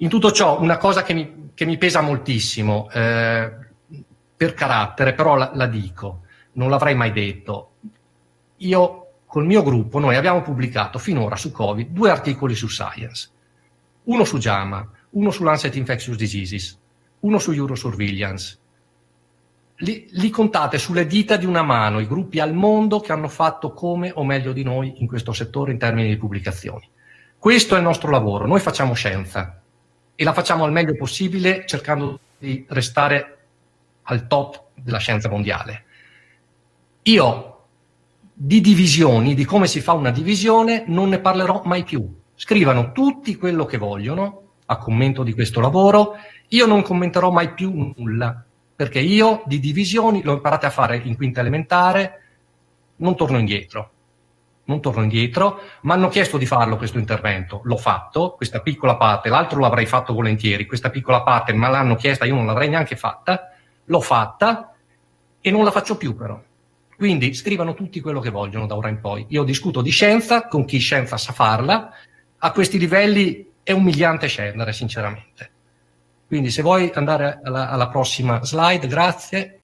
In tutto ciò, una cosa che mi, che mi pesa moltissimo, eh, per carattere, però la, la dico, non l'avrei mai detto. Io, col mio gruppo, noi abbiamo pubblicato finora su Covid due articoli su Science. Uno su JAMA, uno su Lancet Infectious Diseases, uno su Eurosurveillance. Li, li, contate sulle dita di una mano i gruppi al mondo che hanno fatto come o meglio di noi in questo settore in termini di pubblicazioni. Questo è il nostro lavoro, noi facciamo scienza e la facciamo al meglio possibile cercando di restare al top della scienza mondiale. Io di divisioni, di come si fa una divisione, non ne parlerò mai più. Scrivano tutti quello che vogliono a commento di questo lavoro, io non commenterò mai più nulla, perché io di divisioni l'ho imparate a fare in quinta elementare, non torno indietro. Non torno indietro, mi hanno chiesto di farlo questo intervento, l'ho fatto, questa piccola parte, l'altro l'avrei fatto volentieri, questa piccola parte me l'hanno chiesta, io non l'avrei neanche fatta, l'ho fatta e non la faccio più però. Quindi scrivano tutti quello che vogliono da ora in poi. Io discuto di scienza con chi scienza sa farla, a questi livelli è umiliante scendere sinceramente. Quindi se vuoi andare alla, alla prossima slide, grazie.